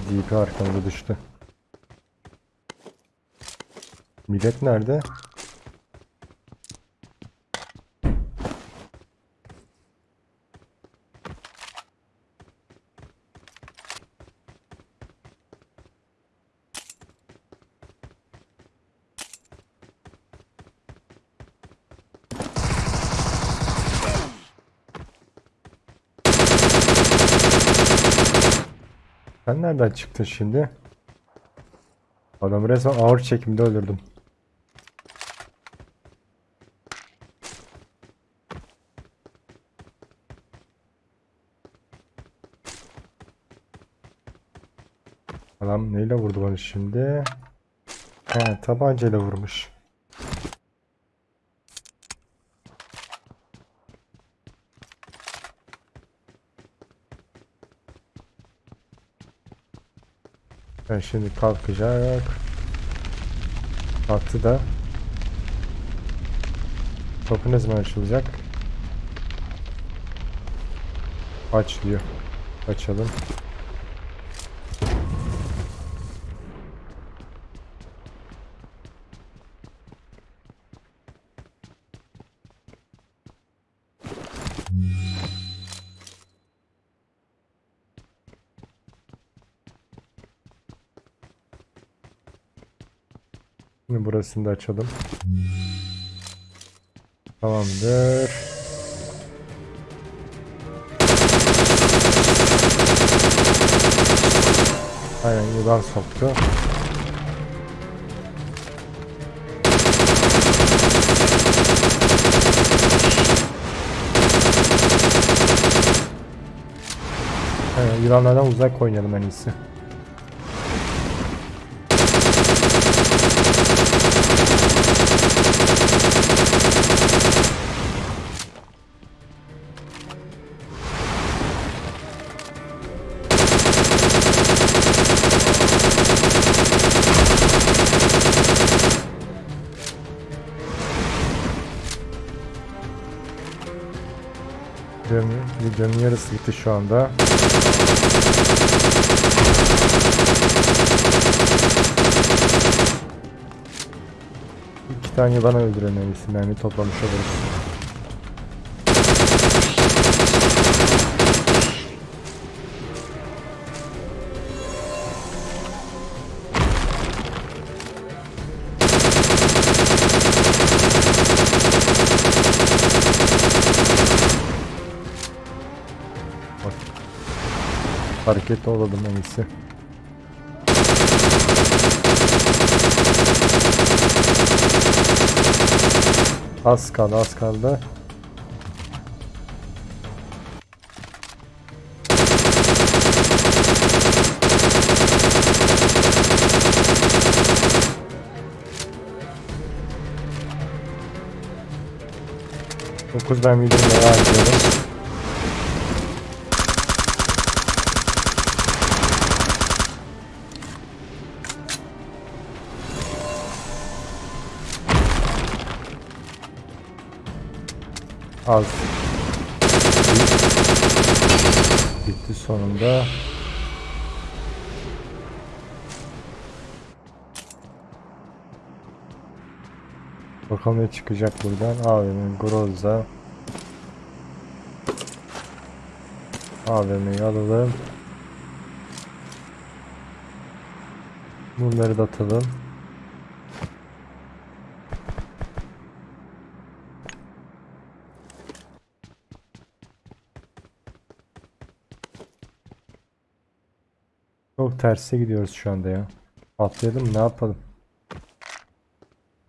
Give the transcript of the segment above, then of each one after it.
DP arkamda düştü. Millet nerede? Sen nereden çıktın şimdi? Adamı resmen ağır çekimde öldürdüm. Adam neyle vurdu bana şimdi? He tabancayla vurmuş. Ben şimdi kalkacak. Kalktı da. Kapı ne zaman açılacak? Aç diyor. Açalım. Şimdi burasını da açalım. Tamamdır. Aynen yılan soktu. Aynen, yılanlardan uzak oynayalım en iyisi. Videonun, yarısı bitti şu anda. İki tane yılan öldüren en iyisi mermi toplamış oluruz. Hareketli olalım en iyisi. Az kaldı az kaldı. Dokuz ben videomu devam ediyorum. Az. Bitti sonunda. Bakalım ne çıkacak buradan. AVM Groza. AVM'yi alalım. Bunları da atalım. Terse gidiyoruz şu anda ya. Atlayalım? Ne yapalım?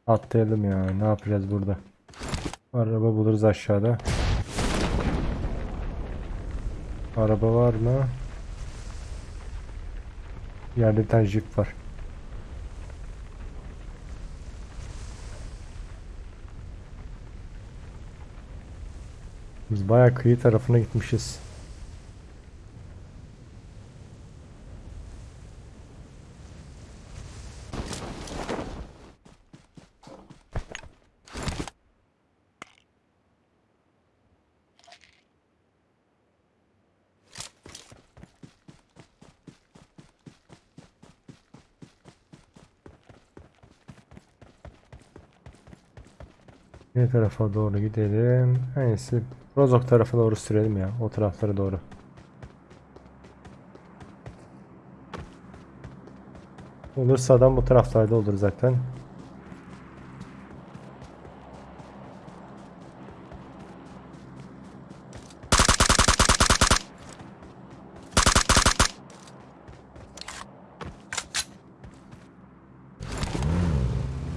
Atlayalım ya. Ne yapacağız burada? Araba buluruz aşağıda. Araba var mı? Yerde bir tane jip var. Biz bayağı kıyı tarafına gitmişiz. Ne tarafa doğru gidelim? En Rozok tarafa doğru sürelim ya. O taraflara doğru. Olursa adam bu taraflarda olur zaten.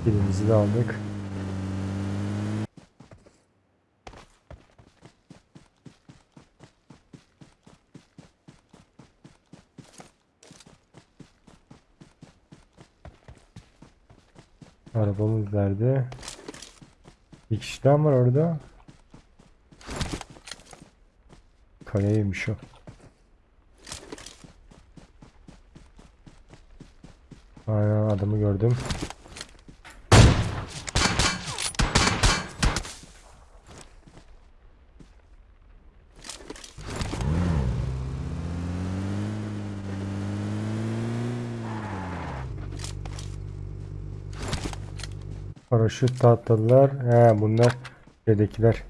Birimizi de aldık. Arabamız nerede? Bir kişi daha var orada. Kaleymiş o. Aynen adamı gördüm. Paraşüt atladılar. He bunlar şeydekiler.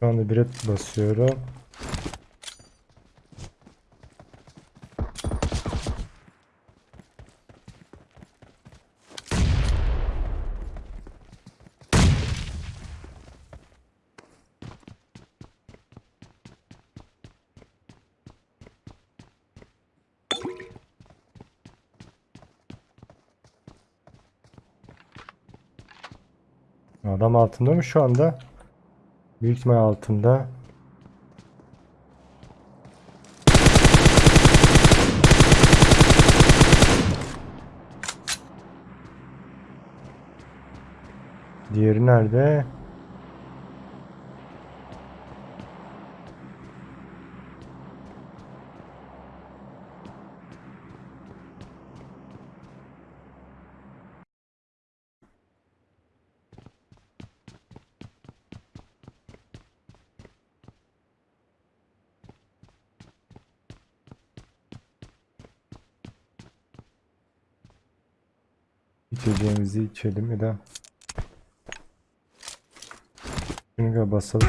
Şu anda biret basıyorum. Adam altında mı şu anda? Büyük ihtimal altında. Diğeri nerede? İçeceğimizi içelim ya da şunu basalım.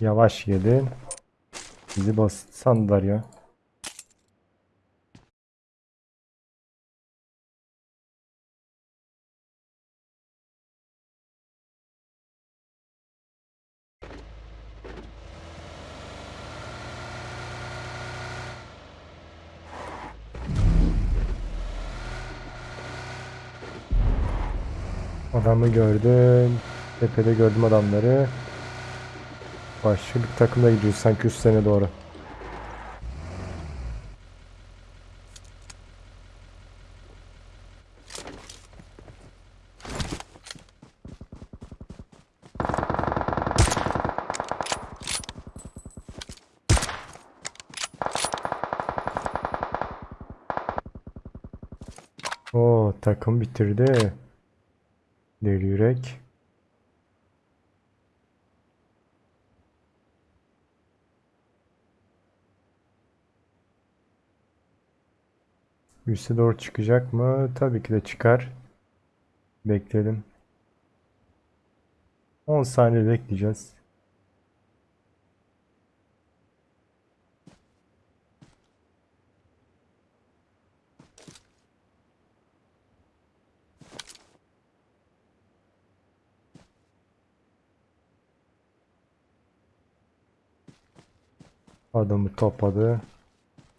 Yavaş gelin. Bizi bas sandılar ya. Adamı gördüm. Tepede gördüm adamları. Başka bir takımla gidiyoruz sanki üst sene doğru. O takım bitirdi. Deli yürek. Üste doğru çıkacak mı? Tabii ki de çıkar. Bekleyelim. 10 saniye bekleyeceğiz. Adamı topladı.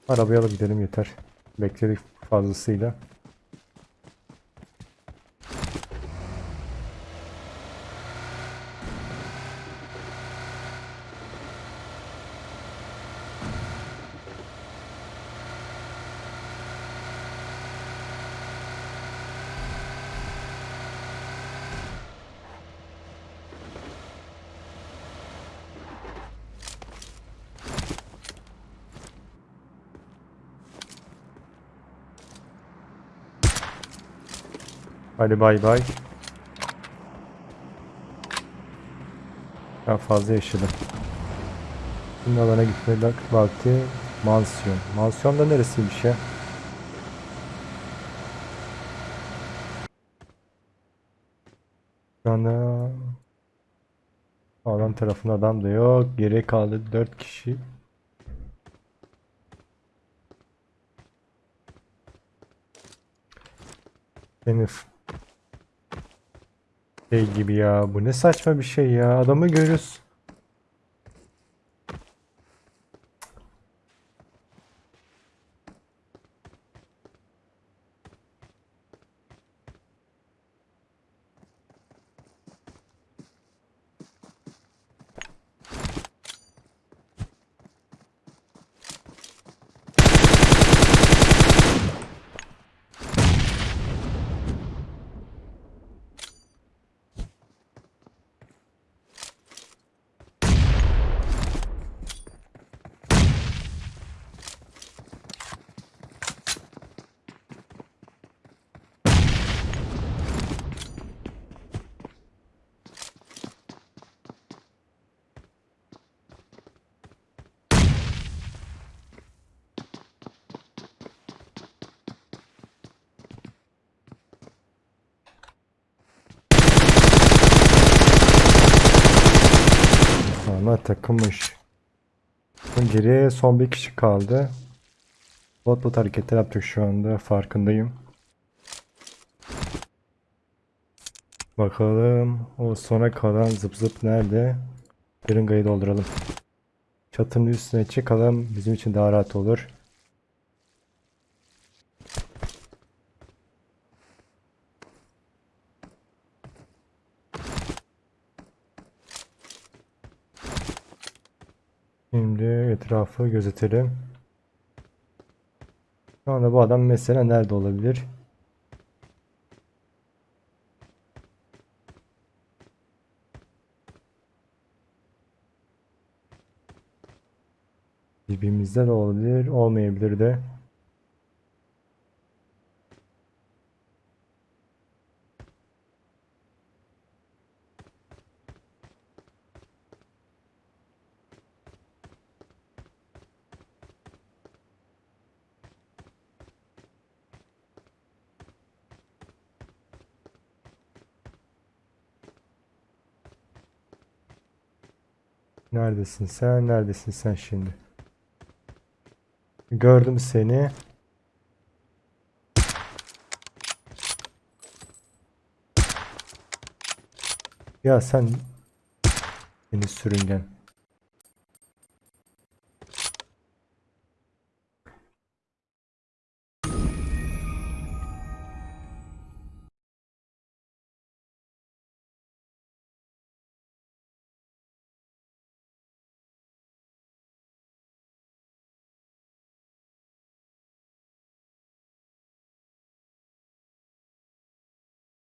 Arabaya alıp gidelim yeter. Bekledik fazlasıyla. Hadi bay bay. Daha fazla yaşadım. Şimdi alana gitme vakti mansiyon. Mansiyon da neresiymiş ya? Şu anda alan tarafında adam da yok. Geriye kaldı 4 kişi. Henüz şey gibi ya. Bu ne saçma bir şey ya. Adamı görüyoruz. Takılmış. Geriye son bir kişi kaldı. Bot bot hareketler yaptık şu anda. Farkındayım. Bakalım o sona kalan zıp zıp nerede? Şırıngayı dolduralım. Çatının üstüne çıkalım. Bizim için daha rahat olur. Şimdi etrafı gözetelim. Şu anda bu adam mesela nerede olabilir? Dibimizde de olabilir, olmayabilir de. Neredesin sen? Neredesin sen şimdi? Gördüm seni. Ya sen beni sürüngen.